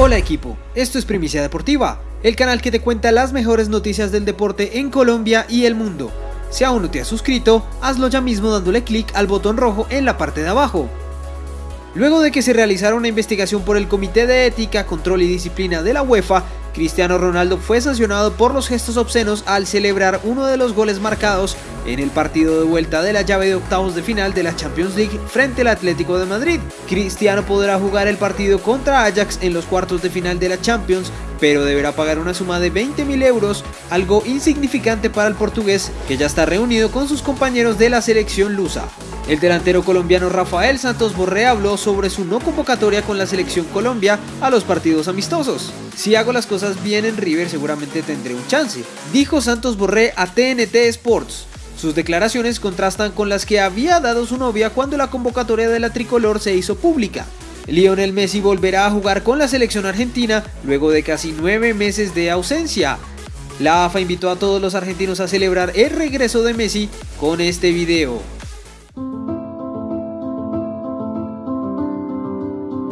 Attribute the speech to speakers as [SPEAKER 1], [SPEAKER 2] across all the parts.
[SPEAKER 1] Hola equipo, esto es Primicia Deportiva, el canal que te cuenta las mejores noticias del deporte en Colombia y el mundo. Si aún no te has suscrito, hazlo ya mismo dándole clic al botón rojo en la parte de abajo. Luego de que se realizara una investigación por el Comité de Ética, Control y Disciplina de la UEFA, Cristiano Ronaldo fue sancionado por los gestos obscenos al celebrar uno de los goles marcados en el partido de vuelta de la llave de octavos de final de la Champions League frente al Atlético de Madrid. Cristiano podrá jugar el partido contra Ajax en los cuartos de final de la Champions, pero deberá pagar una suma de 20.000 euros, algo insignificante para el portugués que ya está reunido con sus compañeros de la selección lusa. El delantero colombiano Rafael Santos Borré habló sobre su no convocatoria con la selección Colombia a los partidos amistosos. Si hago las cosas bien en River seguramente tendré un chance, dijo Santos Borré a TNT Sports. Sus declaraciones contrastan con las que había dado su novia cuando la convocatoria de la tricolor se hizo pública. Lionel Messi volverá a jugar con la selección argentina luego de casi nueve meses de ausencia. La AFA invitó a todos los argentinos a celebrar el regreso de Messi con este video.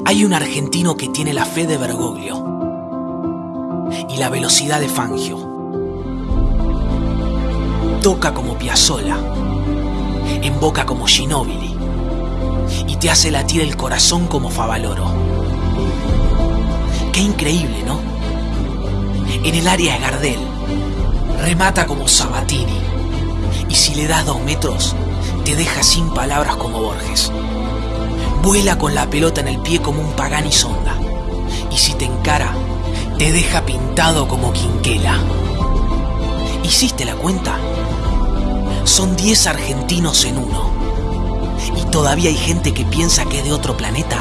[SPEAKER 2] Hay un argentino que tiene la fe de Bergoglio y la velocidad de Fangio. Toca como Piazzola, emboca como Ginóbili y te hace latir el corazón como Favaloro. Qué increíble, ¿no? En el área de Gardel, remata como Sabatini y si le das dos metros, te deja sin palabras como Borges. Vuela con la pelota en el pie como un Pagani Sonda. Y si te encara, te deja pintado como Quinquela. ¿Hiciste la cuenta? Son 10 argentinos en uno. ¿Y todavía hay gente que piensa que es de otro planeta?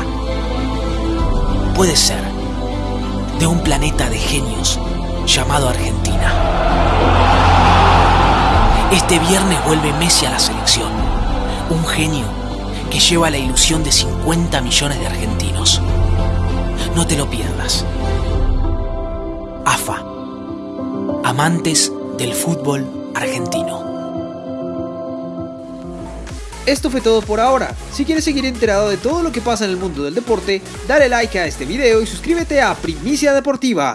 [SPEAKER 2] Puede ser. De un planeta de genios llamado Argentina. Este viernes vuelve Messi a la selección. Un genio que lleva la ilusión de 50 millones de argentinos. No te lo pierdas. AFA. Amantes del fútbol argentino.
[SPEAKER 1] Esto fue todo por ahora. Si quieres seguir enterado de todo lo que pasa en el mundo del deporte, dale like a este video y suscríbete a Primicia Deportiva.